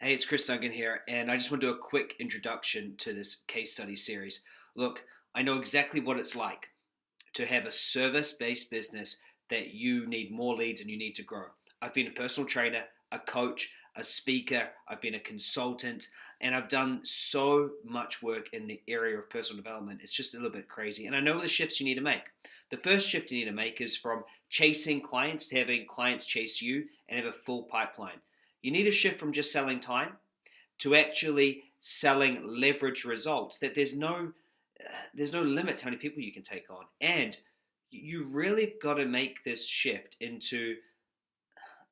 Hey, it's Chris Duncan here, and I just want to do a quick introduction to this case study series. Look, I know exactly what it's like to have a service based business that you need more leads and you need to grow. I've been a personal trainer, a coach, a speaker, I've been a consultant, and I've done so much work in the area of personal development. It's just a little bit crazy. And I know the shifts you need to make. The first shift you need to make is from chasing clients to having clients chase you and have a full pipeline. You need to shift from just selling time to actually selling leverage results that there's no uh, there's no limit to how many people you can take on. And you really got to make this shift into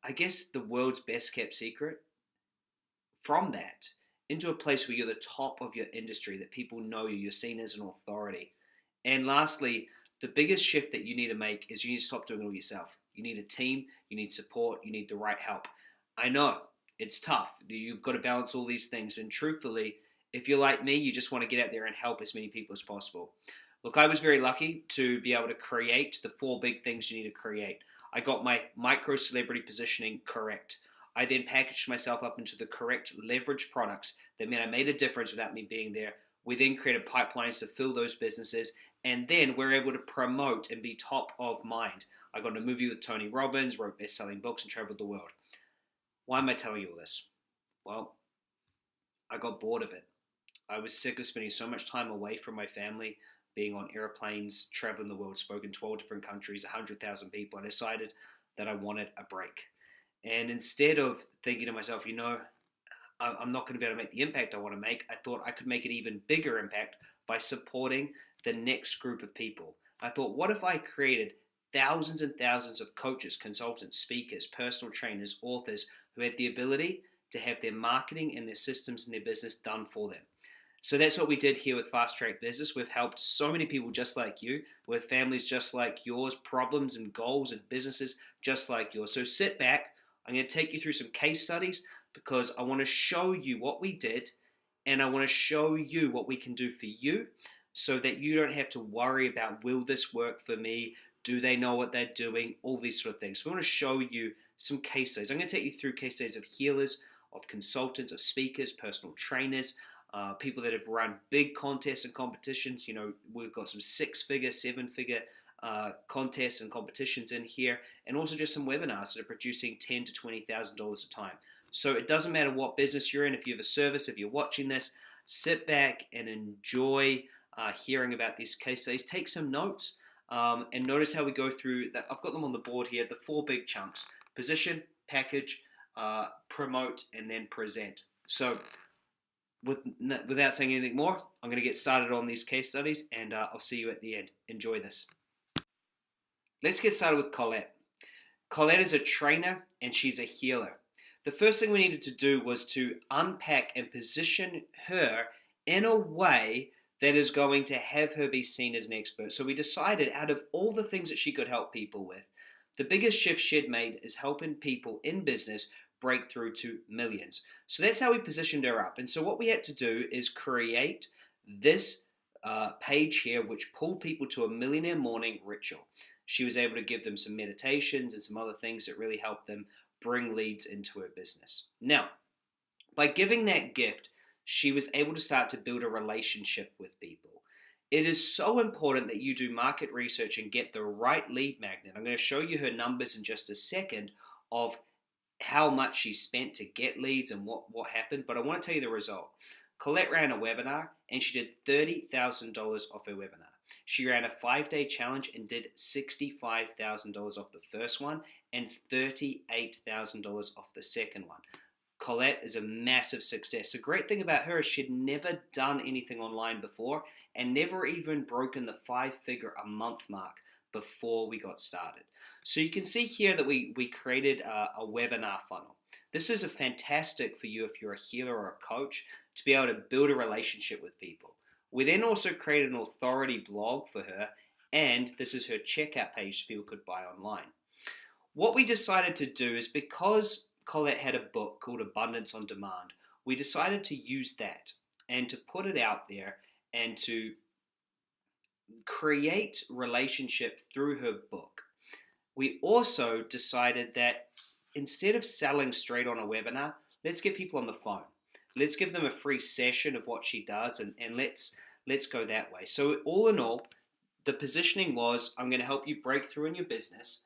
I guess the world's best kept secret from that into a place where you're the top of your industry, that people know you, you're seen as an authority. And lastly, the biggest shift that you need to make is you need to stop doing it all yourself. You need a team, you need support, you need the right help. I know it's tough. You've got to balance all these things. And truthfully, if you're like me, you just want to get out there and help as many people as possible. Look, I was very lucky to be able to create the four big things you need to create. I got my micro celebrity positioning correct. I then packaged myself up into the correct leverage products that meant I made a difference without me being there. We then created pipelines to fill those businesses, and then we're able to promote and be top of mind. I got in a movie with Tony Robbins, wrote best selling books, and traveled the world. Why am I telling you all this? Well, I got bored of it. I was sick of spending so much time away from my family, being on airplanes, traveling the world, spoken 12 different countries, 100,000 people. I decided that I wanted a break. And instead of thinking to myself, you know, I'm not going to be able to make the impact I want to make, I thought I could make an even bigger impact by supporting the next group of people. I thought, what if I created thousands and thousands of coaches, consultants, speakers, personal trainers, authors who had the ability to have their marketing and their systems and their business done for them. So that's what we did here with Fast Track Business. We've helped so many people just like you, with families just like yours, problems and goals and businesses just like yours. So sit back. I'm going to take you through some case studies because I want to show you what we did and I want to show you what we can do for you so that you don't have to worry about will this work for me? Do they know what they're doing? All these sort of things. So we want to show you some case studies. I'm going to take you through case studies of healers, of consultants, of speakers, personal trainers, uh, people that have run big contests and competitions. You know, we've got some six figure, seven figure uh, contests and competitions in here, and also just some webinars that are producing ten to twenty thousand dollars a time. So it doesn't matter what business you're in. If you have a service, if you're watching this, sit back and enjoy uh, hearing about these case studies. Take some notes. Um, and notice how we go through that. I've got them on the board here, the four big chunks position, package, uh, promote, and then present. So, with, without saying anything more, I'm going to get started on these case studies and uh, I'll see you at the end. Enjoy this. Let's get started with Colette. Colette is a trainer and she's a healer. The first thing we needed to do was to unpack and position her in a way that is going to have her be seen as an expert. So we decided out of all the things that she could help people with, the biggest shift she'd made is helping people in business break through to millions. So that's how we positioned her up. And so what we had to do is create this uh, page here, which pulled people to a millionaire morning ritual. She was able to give them some meditations and some other things that really helped them bring leads into her business. Now, by giving that gift, she was able to start to build a relationship with people. It is so important that you do market research and get the right lead magnet. I'm going to show you her numbers in just a second of how much she spent to get leads and what, what happened, but I want to tell you the result. Colette ran a webinar and she did $30,000 off her webinar. She ran a five day challenge and did $65,000 off the first one and $38,000 off the second one. Colette is a massive success. The great thing about her is she'd never done anything online before and never even broken the five figure a month mark before we got started. So you can see here that we, we created a, a webinar funnel. This is a fantastic for you if you're a healer or a coach to be able to build a relationship with people. We then also created an authority blog for her and this is her checkout page so people could buy online. What we decided to do is because Colette had a book called Abundance on Demand. We decided to use that and to put it out there and to create relationship through her book. We also decided that instead of selling straight on a webinar, let's get people on the phone. Let's give them a free session of what she does and, and let's let's go that way. So all in all, the positioning was I'm going to help you break through in your business.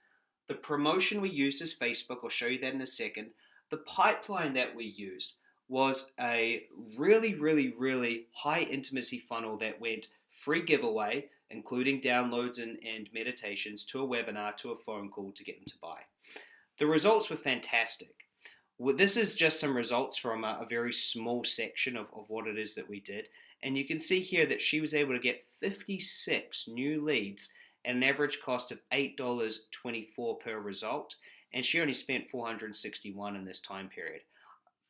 The promotion we used is Facebook. I'll show you that in a second. The pipeline that we used was a really, really, really high intimacy funnel that went free giveaway, including downloads and, and meditations, to a webinar, to a phone call to get them to buy. The results were fantastic. This is just some results from a, a very small section of, of what it is that we did. And you can see here that she was able to get 56 new leads at an average cost of $8.24 per result. And she only spent 461 in this time period.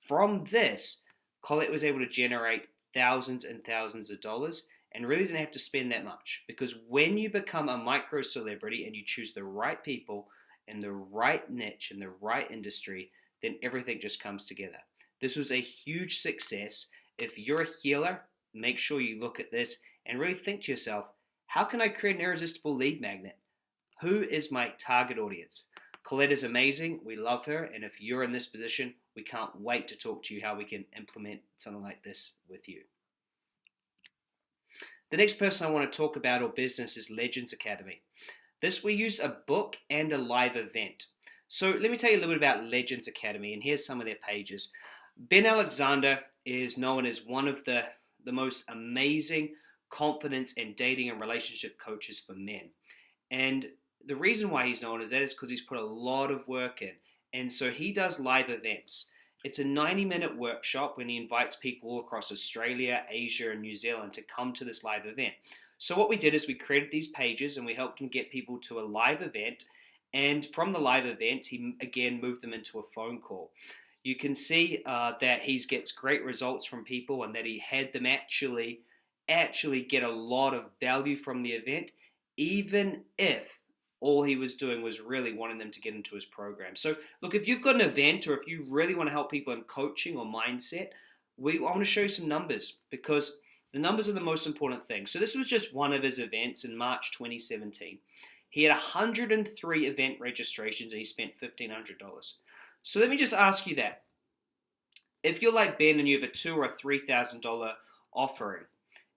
From this, Colette was able to generate thousands and thousands of dollars and really didn't have to spend that much because when you become a micro celebrity and you choose the right people and the right niche and the right industry, then everything just comes together. This was a huge success. If you're a healer, make sure you look at this and really think to yourself, how can I create an irresistible lead magnet? Who is my target audience? Colette is amazing. We love her. And if you're in this position, we can't wait to talk to you how we can implement something like this with you. The next person I want to talk about or business is Legends Academy. This we used a book and a live event. So let me tell you a little bit about Legends Academy, and here's some of their pages. Ben Alexander is known as one of the, the most amazing confidence and dating and relationship coaches for men. And the reason why he's known as that is because he's put a lot of work in. And so he does live events. It's a 90 minute workshop when he invites people across Australia, Asia, and New Zealand to come to this live event. So, what we did is we created these pages and we helped him get people to a live event. And from the live event, he again moved them into a phone call. You can see uh, that he gets great results from people and that he had them actually actually get a lot of value from the event, even if all he was doing was really wanting them to get into his program. So, look, if you've got an event or if you really want to help people in coaching or mindset, we I want to show you some numbers because the numbers are the most important thing. So, this was just one of his events in March 2017. He had 103 event registrations and he spent $1,500. So, let me just ask you that. If you're like Ben and you have a two or a $3,000 offering,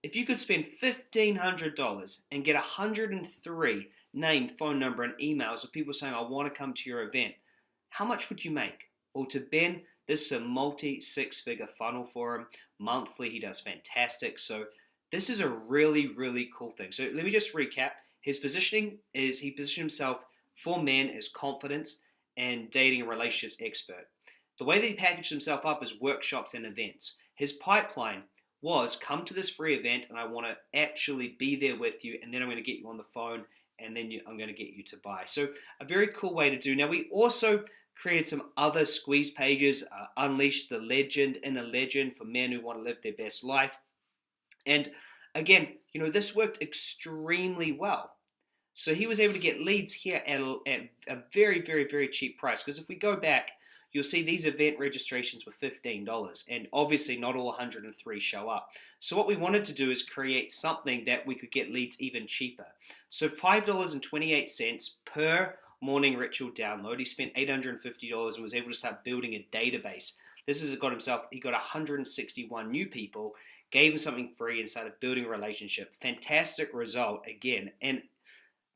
if you could spend $1,500 and get 103 name, phone number, and emails of people saying, I want to come to your event, how much would you make? Well, to Ben, this is a multi six figure funnel for him. Monthly, he does fantastic. So, this is a really, really cool thing. So, let me just recap. His positioning is he positioned himself for men as confidence and dating and relationships expert. The way that he packaged himself up is workshops and events. His pipeline was come to this free event and I want to actually be there with you, and then I'm going to get you on the phone and then you, I'm going to get you to buy. So a very cool way to do. Now we also created some other squeeze pages, uh, Unleash the Legend in a Legend for men who want to live their best life. And again, you know, this worked extremely well. So he was able to get leads here at at a very, very, very cheap price. Because if we go back you'll see these event registrations were $15 and obviously not all 103 show up. So what we wanted to do is create something that we could get leads even cheaper. So $5.28 per morning ritual download. He spent $850 and was able to start building a database. This has got himself, he got 161 new people, gave him something free and started building a relationship. Fantastic result again. And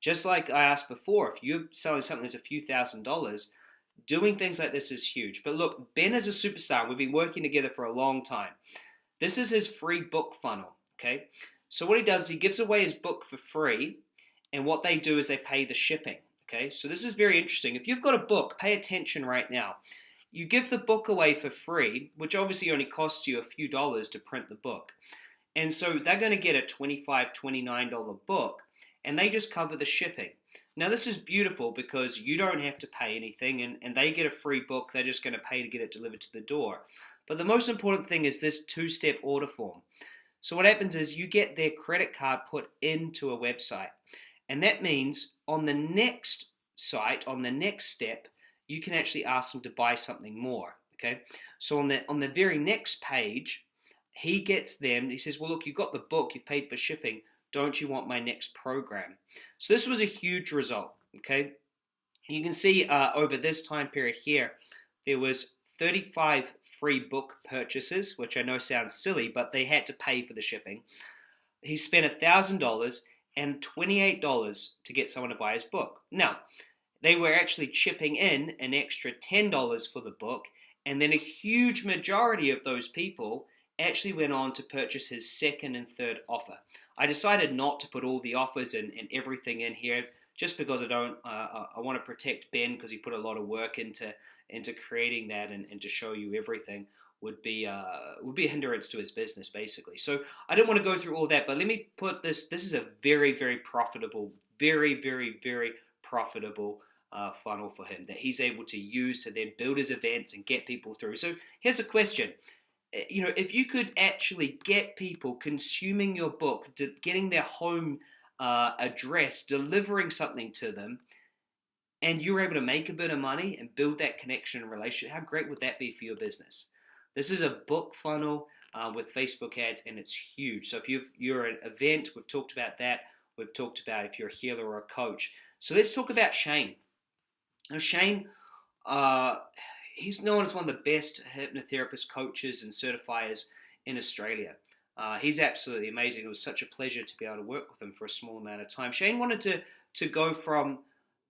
just like I asked before, if you're selling something that's a few thousand dollars, Doing things like this is huge. But look, Ben is a superstar. We've been working together for a long time. This is his free book funnel. Okay. So what he does is he gives away his book for free, and what they do is they pay the shipping. Okay. So this is very interesting. If you've got a book, pay attention right now. You give the book away for free, which obviously only costs you a few dollars to print the book. And so they're going to get a $25, $29 book, and they just cover the shipping. Now, this is beautiful because you don't have to pay anything and, and they get a free book. They're just going to pay to get it delivered to the door. But the most important thing is this two step order form. So, what happens is you get their credit card put into a website. And that means on the next site, on the next step, you can actually ask them to buy something more. Okay. So, on the, on the very next page, he gets them, he says, Well, look, you've got the book, you've paid for shipping don't you want my next program? So this was a huge result, okay? You can see uh, over this time period here, there was 35 free book purchases, which I know sounds silly, but they had to pay for the shipping. He spent $1,000 and $28 to get someone to buy his book. Now, they were actually chipping in an extra $10 for the book, and then a huge majority of those people actually went on to purchase his second and third offer. I decided not to put all the offers and, and everything in here just because I don't, uh, I want to protect Ben because he put a lot of work into into creating that and, and to show you everything would be uh, would be a hindrance to his business basically. So I don't want to go through all that, but let me put this. This is a very very profitable, very very very profitable uh, funnel for him that he's able to use to then build his events and get people through. So here's a question. Eh, you know, if you could actually get people consuming your book, getting their home uh, address, delivering something to them, and you're able to make a bit of money and build that connection and relationship, how great would that be for your business? This is a book funnel uh, with Facebook ads, and it's huge. So if you you're an event, we've talked about that. We've talked about if you're a healer or a coach. So let's talk about Shane. Now Shane, uh, he's known as one of the best hypnotherapist coaches and certifiers in Australia. Uh, he's absolutely amazing. It was such a pleasure to be able to work with him for a small amount of time. Shane wanted to to go from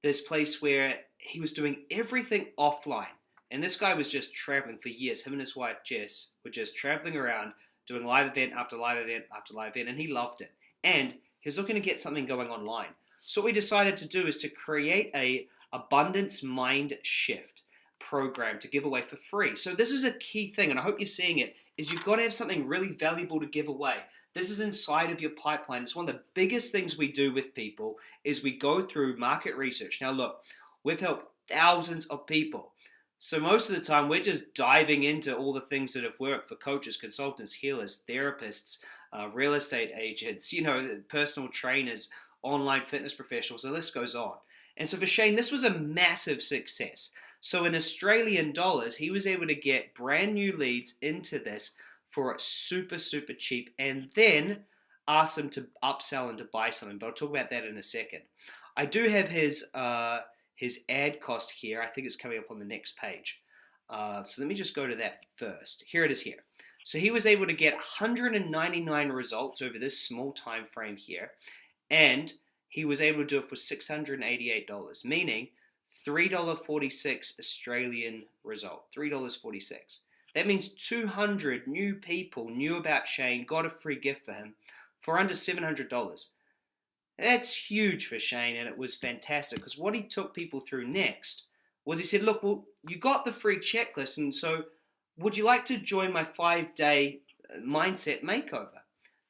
this place where he was doing everything offline, and this guy was just traveling for years. Him and his wife Jess were just traveling around, doing live event after live event after live event, and he loved it. And he was looking to get something going online. So what we decided to do is to create a abundance mind shift program to give away for free. So this is a key thing, and I hope you're seeing it is you've got to have something really valuable to give away. This is inside of your pipeline. It's one of the biggest things we do with people is we go through market research. Now look, we've helped thousands of people. So most of the time we're just diving into all the things that have worked for coaches, consultants, healers, therapists, uh, real estate agents, you know, personal trainers, online fitness professionals. The list goes on. And so for Shane, this was a massive success. So in Australian dollars, he was able to get brand new leads into this for super, super cheap and then ask them to upsell and to buy something. But I'll talk about that in a second. I do have his, uh, his ad cost here. I think it's coming up on the next page. Uh, so let me just go to that first. Here it is here. So he was able to get 199 results over this small time frame here. And he was able to do it for $688, meaning $3.46 Australian result. $3.46. That means 200 new people knew about Shane, got a free gift for him for under $700. That's huge for Shane, and it was fantastic because what he took people through next was he said, Look, well, you got the free checklist, and so would you like to join my five day uh, mindset makeover?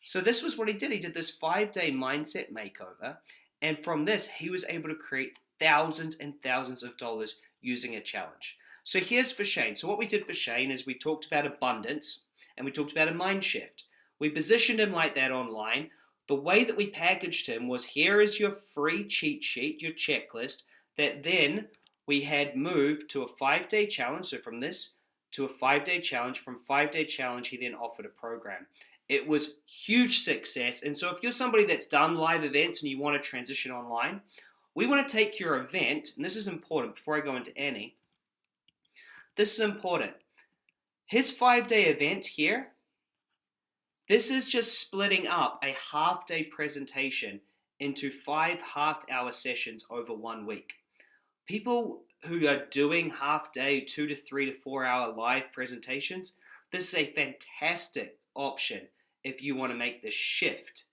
So, this was what he did. He did this five day mindset makeover, and from this, he was able to create thousands and thousands of dollars using a challenge. So here's for Shane. So what we did for Shane is we talked about abundance and we talked about a mind shift. We positioned him like that online. The way that we packaged him was here is your free cheat sheet, your checklist, that then we had moved to a five day challenge. So from this to a five day challenge, from five day challenge, he then offered a program. It was huge success. And so if you're somebody that's done live events and you want to transition online, we want to take your event, and this is important before I go into any. This is important. His five day event here, this is just splitting up a half day presentation into five half hour sessions over one week. People who are doing half day, two to three to four hour live presentations, this is a fantastic option if you want to make the shift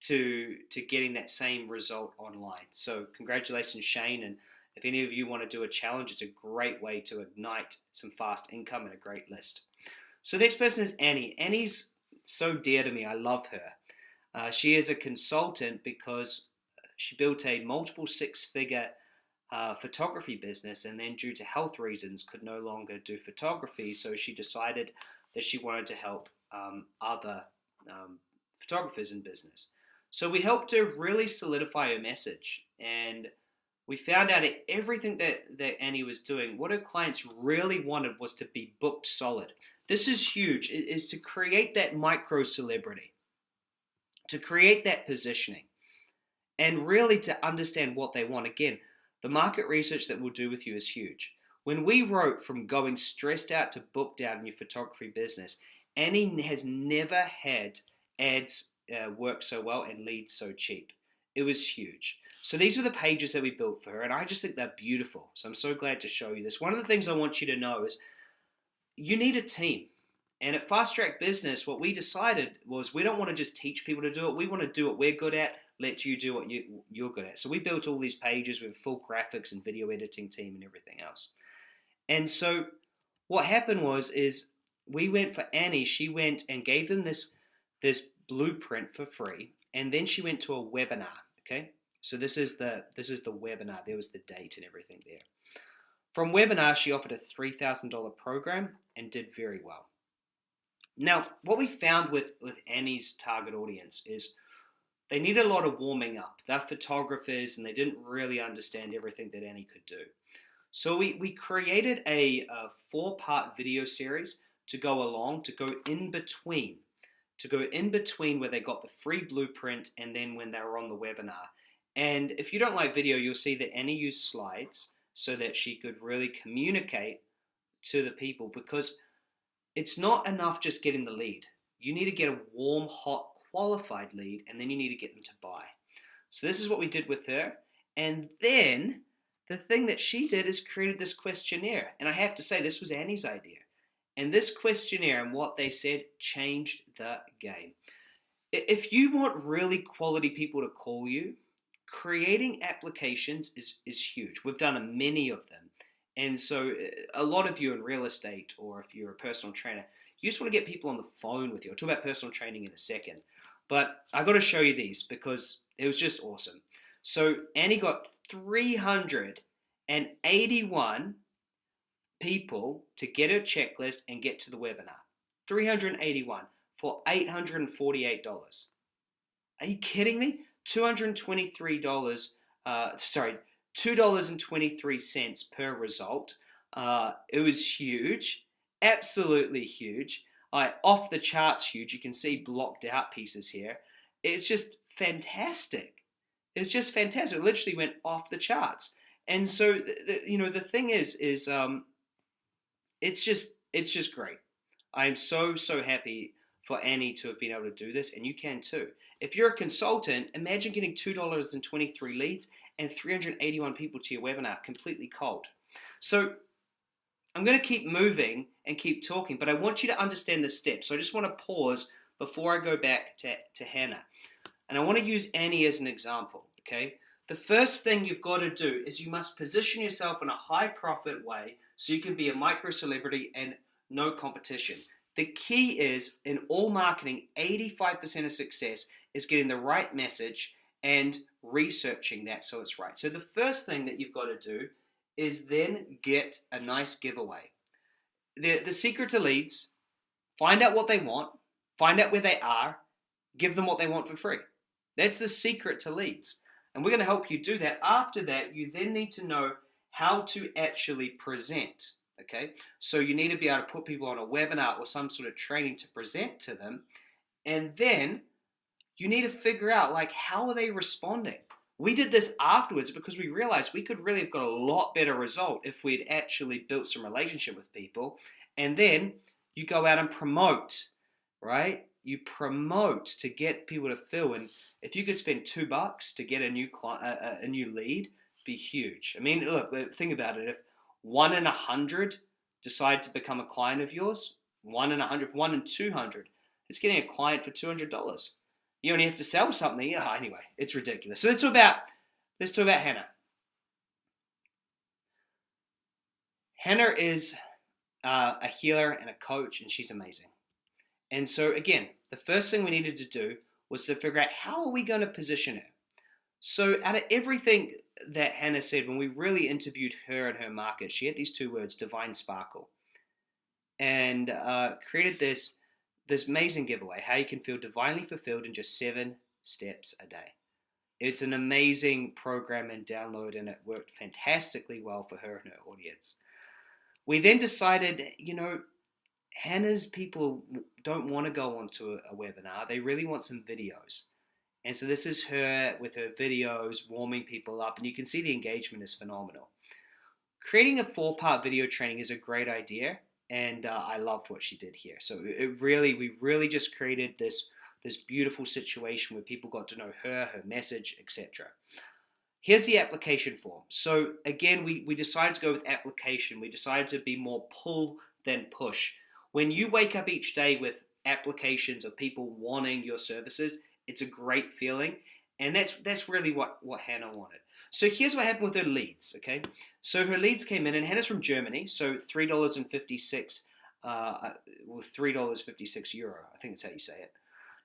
to to getting that same result online. So congratulations, Shane. And if any of you want to do a challenge, it's a great way to ignite some fast income and a great list. So the next person is Annie. Annie's so dear to me. I love her. Uh, she is a consultant because she built a multiple six-figure uh, photography business, and then due to health reasons, could no longer do photography. So she decided that she wanted to help um, other um, photographers in business. So we helped her really solidify her message and we found out that everything that, that Annie was doing, what her clients really wanted was to be booked solid. This is huge, is to create that micro celebrity, to create that positioning, and really to understand what they want. Again, the market research that we'll do with you is huge. When we wrote from going stressed out to booked out in your photography business, Annie has never had ads uh, work so well and leads so cheap. It was huge. So these were the pages that we built for her, and I just think they're beautiful. So I'm so glad to show you this. One of the things I want you to know is you need a team. And at Fast Track Business, what we decided was we don't want to just teach people to do it. We want to do what we're good at, let you do what you, you're good at. So we built all these pages with full graphics and video editing team and everything else. And so what happened was is we went for Annie. She went and gave them this this blueprint for free, and then she went to a webinar. Okay, so this is the this is the webinar. There was the date and everything there. From webinar, she offered a three thousand dollar program and did very well. Now, what we found with with Annie's target audience is they needed a lot of warming up. They're photographers and they didn't really understand everything that Annie could do. So we, we created a, a four part video series to go along, to go in between, to go in between where they got the free blueprint and then when they were on the webinar. And if you don't like video, you'll see that Annie used slides so that she could really communicate to the people because it's not enough just getting the lead. You need to get a warm, hot, qualified lead and then you need to get them to buy. So this is what we did with her. And then the thing that she did is created this questionnaire. And I have to say, this was Annie's idea. And this questionnaire and what they said changed the game. If you want really quality people to call you, creating applications is, is huge. We've done many of them. And so, uh, a lot of you in real estate, or if you're a personal trainer, you just want to get people on the phone with you. I'll talk about personal training in a second. But I got to show you these because it was just awesome. So Annie got 381 people to get her checklist and get to the webinar. 381 for $848. Are you kidding me? $223, uh, sorry, $2.23 per result. Uh, it was huge, absolutely huge. Uh, off the charts huge. You can see blocked out pieces here. It's just fantastic. It's just fantastic. It literally went off the charts. And so, you know, the thing is, is um, it's just, it's just great. I'm so, so happy for Annie to have been able to do this, and you can too. If you're a consultant, imagine getting $2.23 leads and 381 people to your webinar completely cold. So I'm going to keep moving and keep talking, but I want you to understand the steps. So I just want to pause before I go back to, to Hannah. And I want to use Annie as an example okay? The first thing you've got to do is you must position yourself in a high profit way so you can be a micro celebrity and no competition. The key is in all marketing, 85% of success is getting the right message and researching that so it's right. So the first thing that you've got to do is then get a nice giveaway. The, the secret to leads, find out what they want, find out where they are, give them what they want for free. That's the secret to leads. And we're going to help you do that. After that, you then need to know how to actually present. Okay, so you need to be able to put people on a webinar or some sort of training to present to them. And then you need to figure out like how are they responding? We did this afterwards because we realized we could really have got a lot better result if we'd actually built some relationship with people. And then you go out and promote, right? you promote to get people to fill. And if you could spend two bucks to get a new client, a, a new lead, be huge. I mean, look, think about it. If one in a hundred decide to become a client of yours, one in a hundred, one in two hundred, it's getting a client for two hundred dollars. You only have to sell something. Oh, anyway, it's ridiculous. So let's talk about let's talk about Hannah. Hannah is uh, a healer and a coach, and she's amazing. And so again, the first thing we needed to do was to figure out how are we going to position her. So out of everything that Hannah said, when we really interviewed her and her market, she had these two words, divine sparkle, and uh, created this this amazing giveaway, how you can feel divinely fulfilled in just seven steps a day. It's an amazing program and download, and it worked fantastically well for her and her audience. We then decided, you know, Hannah's people don't want to go onto a, a webinar. They really want some videos. And so this is her with her videos warming people up, and you can see the engagement is phenomenal. creating a four part video training is a great idea, and uh, I loved what she did here. So it really, we really just created this this beautiful situation where people got to know her, her message, etc. Here's the application form. So again, we, we decided to go with application. We decided to be more pull than push. When you wake up each day with applications of people wanting your services, it's a great feeling. And that's that's really what, what Hannah wanted. So here's what happened with her leads, okay? So her leads came in, and Hannah's from Germany, so $3.56, uh, well, $3.56 euro, I think that's how you say it.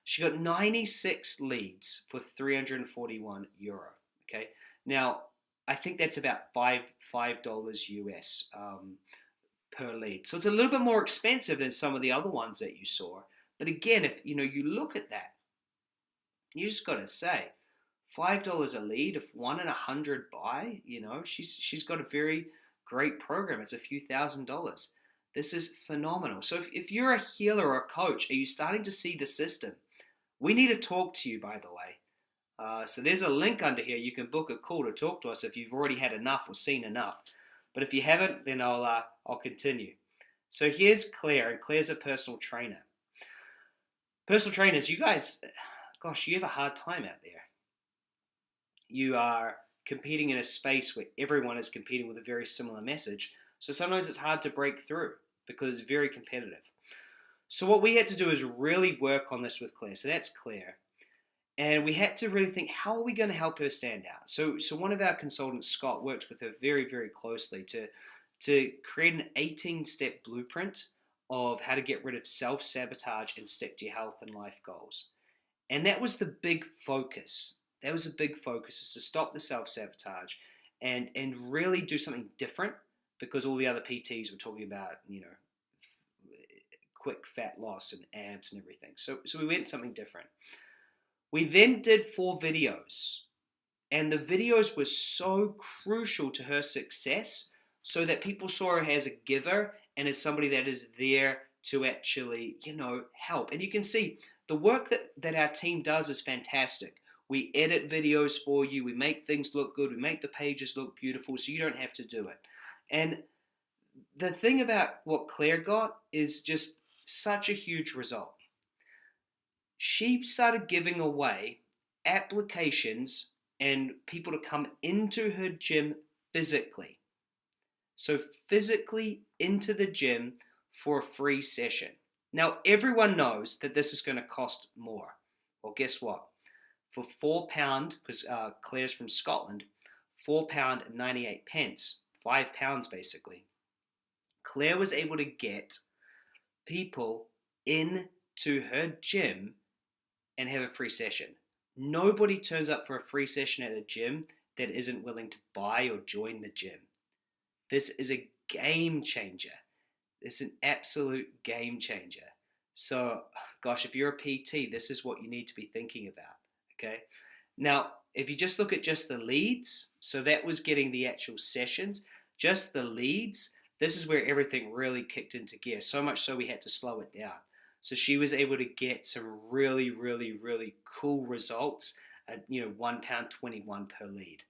She got 96 leads for 341 euro, okay? Now, I think that's about five five dollars US um, per lead. So it's a little bit more expensive than some of the other ones that you saw. But again, if you know you look at that, you just got to say, five dollars a lead. If one in a hundred buy, you know she's she's got a very great program. It's a few thousand dollars. This is phenomenal. So if, if you're a healer or a coach, are you starting to see the system? We need to talk to you, by the way. Uh, so there's a link under here. You can book a call to talk to us if you've already had enough or seen enough. But if you haven't, then I'll uh, I'll continue. So here's Claire, and Claire's a personal trainer. Personal trainers, you guys, gosh, you have a hard time out there. You are competing in a space where everyone is competing with a very similar message. So sometimes it's hard to break through because it's very competitive. So what we had to do is really work on this with Claire. So that's Claire. And we had to really think, how are we going to help her stand out? So, so one of our consultants, Scott, worked with her very, very closely to, to create an 18 step blueprint of how to get rid of self sabotage and stick to your health and life goals. And that was the big focus. That was a big focus is to stop the self sabotage and and really do something different because all the other PTs were talking about you know quick fat loss and abs and everything. So so we went something different. We then did four videos, and the videos were so crucial to her success so that people saw her as a giver and as somebody that is there to actually, you know, help. And you can see the work that, that our team does is fantastic. We edit videos for you, we make things look good, we make the pages look beautiful so you don't have to do it. And the thing about what Claire got is just such a huge result. She started giving away applications and people to come into her gym physically. So, physically into the gym for a free session. Now, everyone knows that this is going to cost more. Well, guess what? For four pound, because uh, Claire's from Scotland, four pound and 98 pence, five pounds basically. Claire was able to get people into her gym and have a free session. Nobody turns up for a free session at a gym that isn't willing to buy or join the gym. This is a game changer. It's an absolute game changer. So, gosh, if you're a PT, this is what you need to be thinking about. Okay. Now, if you just look at just the leads, so that was getting the actual sessions, just the leads, this is where everything really kicked into gear. So much so we had to slow it down. So she was able to get some really, really, really cool results at you know one pound twenty one per lead.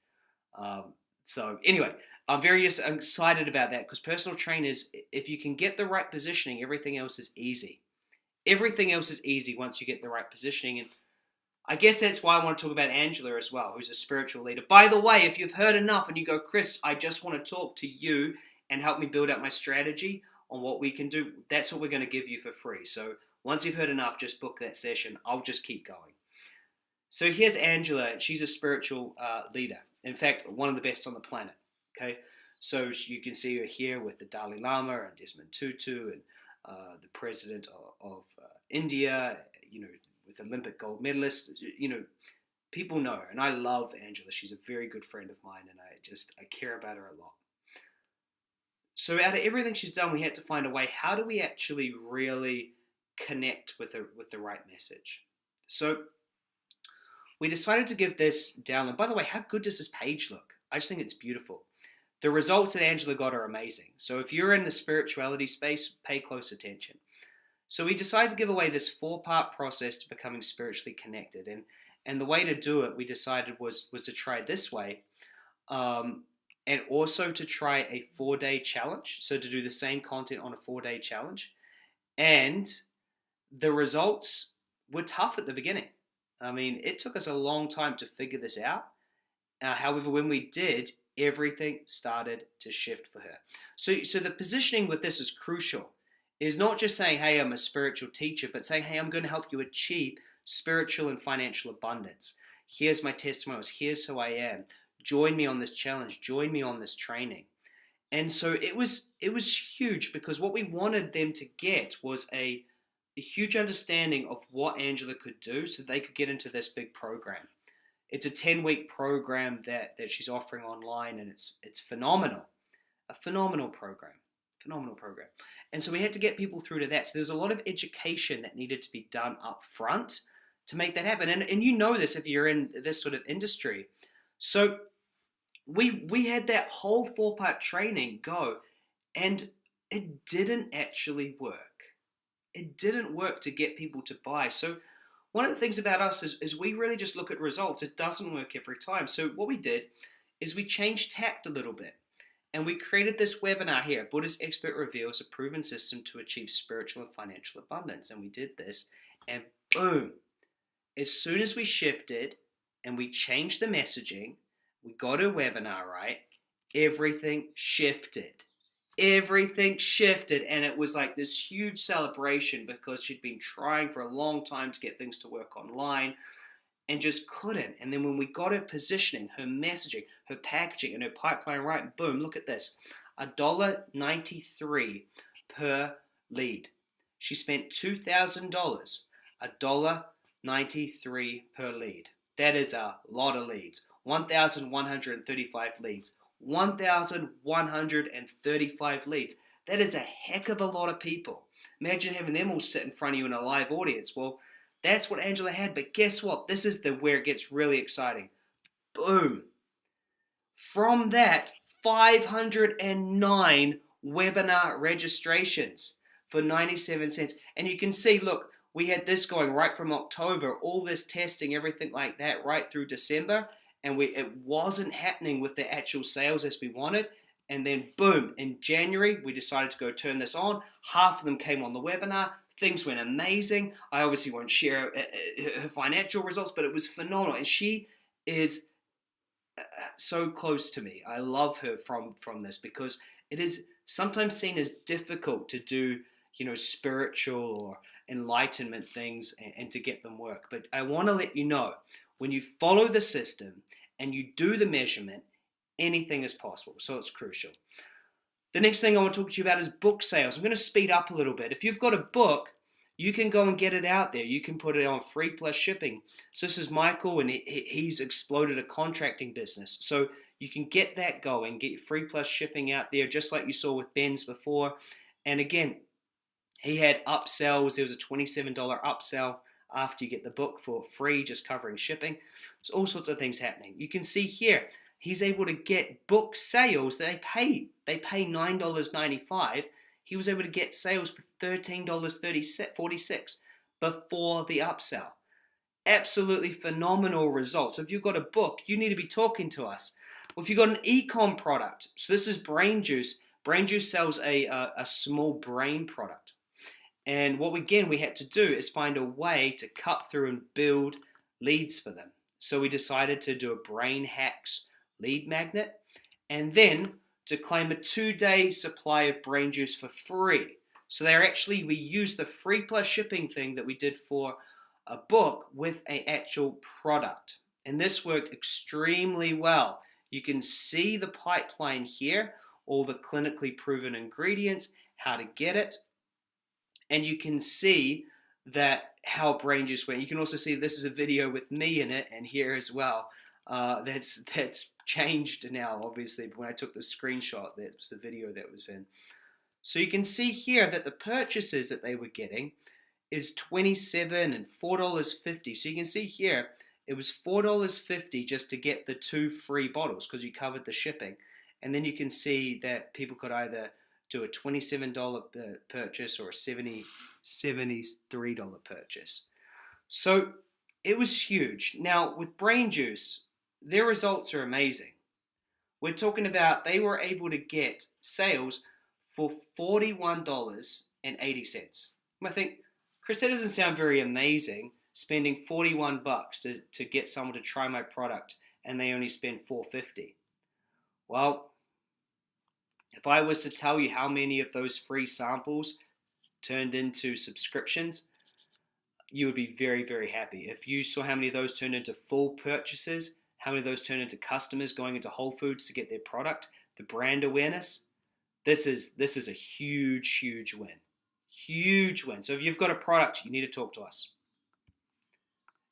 Um, so anyway, I'm very excited about that because personal trainers, if you can get the right positioning, everything else is easy. Everything else is easy once you get the right positioning. And I guess that's why I want to talk about Angela as well, who's a spiritual leader. By the way, if you've heard enough and you go, Chris, I just want to talk to you and help me build up my strategy on what we can do, that's what we're going to give you for free. So once you've heard enough, just book that session. I'll just keep going. So here's Angela. She's a spiritual uh, leader. In fact, one of the best on the planet. Okay, so you can see her here with the Dalai Lama and Desmond Tutu and uh, the president of, of uh, India. You know, with Olympic gold medalist. You know, people know her, and I love Angela. She's a very good friend of mine, and I just I care about her a lot. So out of everything she's done, we had to find a way. How do we actually really connect with the with the right message? So we decided to give this download. By the way, how good does this page look? I just think it's beautiful. The results that Angela got are amazing. So if you're in the spirituality space, pay close attention. So we decided to give away this four-part process to becoming spiritually connected, and and the way to do it we decided was was to try this way. Um, and also to try a four day challenge. So to do the same content on a four day challenge. And the results were tough at the beginning. I mean, it took us a long time to figure this out. Uh, however, when we did, everything started to shift for her. So, so the positioning with this is crucial. Is not just saying, "Hey, I'm a spiritual teacher," but saying, "Hey, I'm going to help you achieve spiritual and financial abundance. Here's my testimonials. Here's who I am. Join me on this challenge. Join me on this training." And so it was it was huge because what we wanted them to get was a, a huge understanding of what Angela could do so they could get into this big program. It's a 10 week program that, that she's offering online and it's it's phenomenal. A phenomenal program. Phenomenal program. And so we had to get people through to that. So there's a lot of education that needed to be done up front to make that happen. And, and you know this if you're in this sort of industry. So we we had that whole four part training go and it didn't actually work. It didn't work to get people to buy. So one of the things about us is, is we really just look at results. It doesn't work every time. So what we did is we changed tact a little bit. And we created this webinar here, Buddhist Expert Reveals a Proven System to Achieve Spiritual and Financial Abundance. And we did this, and boom, as soon as we shifted and we changed the messaging, we got a webinar right, everything shifted everything shifted and it was like this huge celebration because she'd been trying for a long time to get things to work online and just couldn't. And then when we got her positioning, her messaging, her packaging, and her pipeline right, boom, look at this. A dollar ninety-three per lead. She spent two thousand dollars. A dollar ninety-three per lead. That is a lot of leads. 1,135 leads. 1,135 leads. That is a heck of a lot of people. Imagine having them all sit in front of you in a live audience. Well, that's what Angela had, but guess what? This is the where it gets really exciting. Boom. From that, 509 webinar registrations for 97 cents. And you can see, look, we had this going right from October, all this testing, everything like that, right through December and we it wasn't happening with the actual sales as we wanted. And then boom, in January we decided to go turn this on. Half of them came on the webinar. Things went amazing. I obviously won't share uh, uh, her financial results, but it was phenomenal. And she is uh, so close to me. I love her from from this because it is sometimes seen as difficult to do, you know, spiritual or enlightenment things and, and to get them work. But I want to let you know when you follow the system and you do the measurement, anything is possible. So it's crucial. The next thing I want to talk to you about is book sales. I'm going to speed up a little bit. If you've got a book, you can go and get it out there. You can put it on free plus shipping. So this is Michael, and he's exploded a contracting business. So you can get that going, get free plus shipping out there, just like you saw with Ben's before. And again, he had upsells. There was a $27 upsell after you get the book for free, just covering shipping. There's all sorts of things happening. You can see here, he's able to get book sales they pay. They pay $9.95. He was able to get sales for $13.46 before the upsell. Absolutely phenomenal results. If you've got a book, you need to be talking to us. Well, if you've got an e-com product, so this is Brain Juice. Brain Juice sells a, a, a small brain product. And what again we had to do is find a way to cut through and build leads for them. So we decided to do a Brain Hacks lead magnet and then to claim a two-day supply of brain juice for free. So they're actually we used the free plus shipping thing that we did for a book with an actual product. And this worked extremely well. You can see the pipeline here, all the clinically proven ingredients, how to get it, and you can see that how brain juice went. You can also see this is a video with me in it and here as well. Uh, that's that's changed now, obviously. But when I took the screenshot, that was the video that was in. So you can see here that the purchases that they were getting is 27 and $4.50. So you can see here, it was $4.50 just to get the two free bottles because you covered the shipping. And then you can see that people could either to a $27 purchase or a $70, $73 purchase. So it was huge. Now, with Brain Juice, their results are amazing. We're talking about they were able to get sales for $41.80. I think, Chris, that doesn't sound very amazing spending 41 bucks to, to get someone to try my product and they only spend 450. Well, if I was to tell you how many of those free samples turned into subscriptions, you would be very, very happy. If you saw how many of those turned into full purchases, how many of those turned into customers going into Whole Foods to get their product, the brand awareness, this is this is a huge, huge win. Huge win. So if you've got a product, you need to talk to us.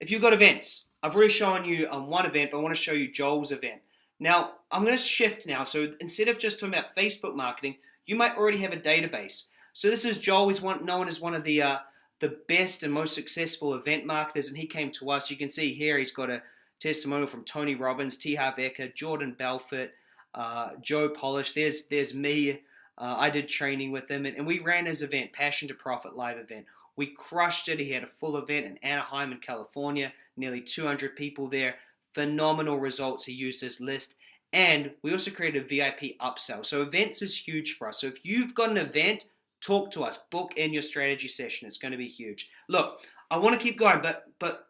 If you've got events, I've already shown you on one event, but I want to show you Joel's event. Now, I'm going to shift now. So instead of just talking about Facebook marketing, you might already have a database. So this is Joel. He's one, known as one of the uh, the best and most successful event marketers, and he came to us. You can see here he's got a testimonial from Tony Robbins, T. Harv Eker, Jordan Belfort, uh, Joe Polish. There's there's me. Uh, I did training with him, and, and we ran his event, Passion to Profit live event. We crushed it. He had a full event in Anaheim in California, nearly 200 people there. Phenomenal results. He used his list. And we also created a VIP upsell. So events is huge for us. So if you've got an event, talk to us. Book in your strategy session. It's going to be huge. Look, I want to keep going, but but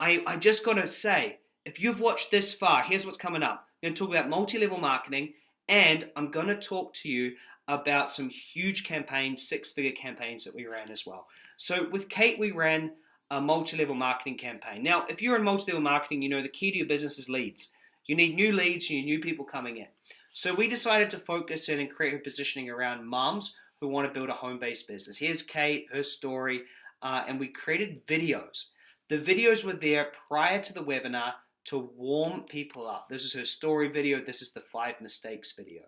I, I just got to say, if you've watched this far, here's what's coming up. I'm going to talk about multi-level marketing, and I'm going to talk to you about some huge campaigns, six-figure campaigns that we ran as well. So with Kate, we ran a multi-level marketing campaign. Now, if you're in multi-level marketing, you know the key to your business is leads. You need new leads, you need new people coming in. So we decided to focus in and create a positioning around moms who want to build a home-based business. Here's Kate, her story, uh, and we created videos. The videos were there prior to the webinar to warm people up. This is her story video. This is the five mistakes video.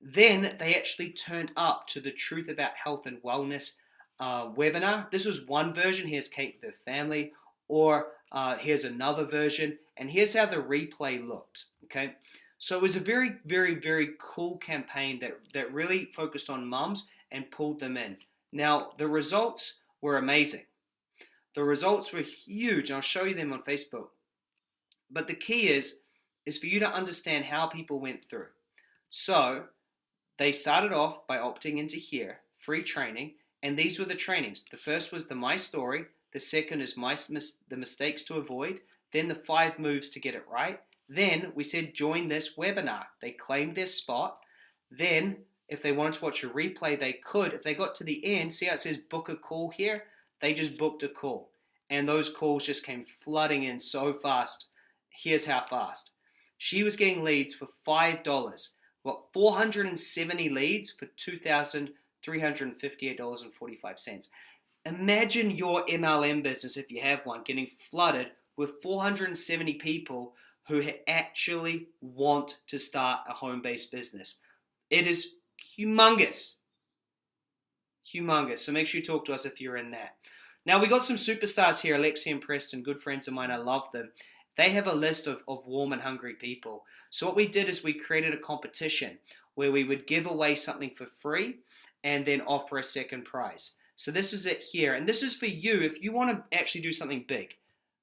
Then they actually turned up to the Truth About Health and Wellness uh, webinar. This was one version. Here's Kate her family. Or uh, here's another version. And here's how the replay looked. Okay. So it was a very, very, very cool campaign that, that really focused on mums and pulled them in. Now, the results were amazing. The results were huge. I'll show you them on Facebook. But the key is, is for you to understand how people went through. So they started off by opting into here, free training, and these were the trainings. The first was the My Story, the second is my the mistakes to avoid, then the five moves to get it right. Then we said join this webinar. They claimed their spot. Then if they wanted to watch a replay, they could. If they got to the end, see how it says book a call here? They just booked a call. And those calls just came flooding in so fast. Here's how fast. She was getting leads for $5 What, 470 leads for $2,358.45. Imagine your MLM business, if you have one, getting flooded with 470 people who actually want to start a home based business. It is humongous. Humongous. So make sure you talk to us if you're in that. Now, we got some superstars here, Alexi and Preston, good friends of mine. I love them. They have a list of, of warm and hungry people. So what we did is we created a competition where we would give away something for free and then offer a second prize. So this is it here. And this is for you if you want to actually do something big.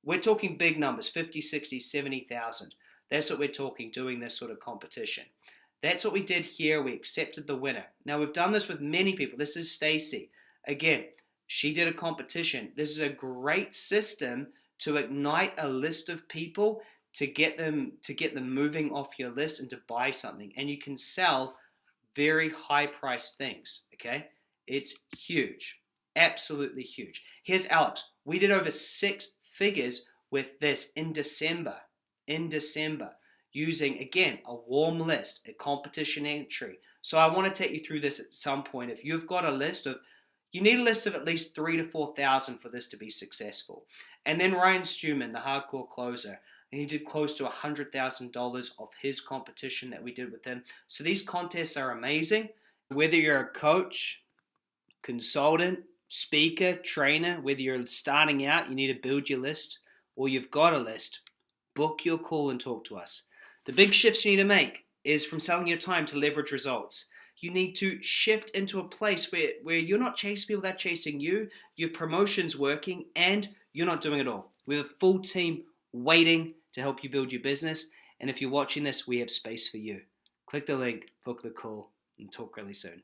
We're talking big numbers, 50, 60, 70,000. That's what we're talking, doing this sort of competition. That's what we did here. We accepted the winner. Now we've done this with many people. This is Stacy. Again, she did a competition. This is a great system to ignite a list of people to get them to get them moving off your list and to buy something and you can sell very high priced things okay? It's huge absolutely huge. Here's alex. We did over six figures with this in december in december using again a warm list a competition entry. So i want to take you through this at some point. If you've got a list of you need a list of at least three to 4,000 for this to be successful. And then Ryan Stewman, the hardcore closer, and he did close to $100,000 of his competition that we did with him. So these contests are amazing. Whether you're a coach, consultant, speaker, trainer, whether you're starting out, you need to build your list, or you've got a list, book your call and talk to us. The big shifts you need to make is from selling your time to leverage results you need to shift into a place where, where you're not chasing people that are chasing you, your promotion's working, and you're not doing it all. We have a full team waiting to help you build your business. And if you're watching this, we have space for you. Click the link, book the call, and talk really soon.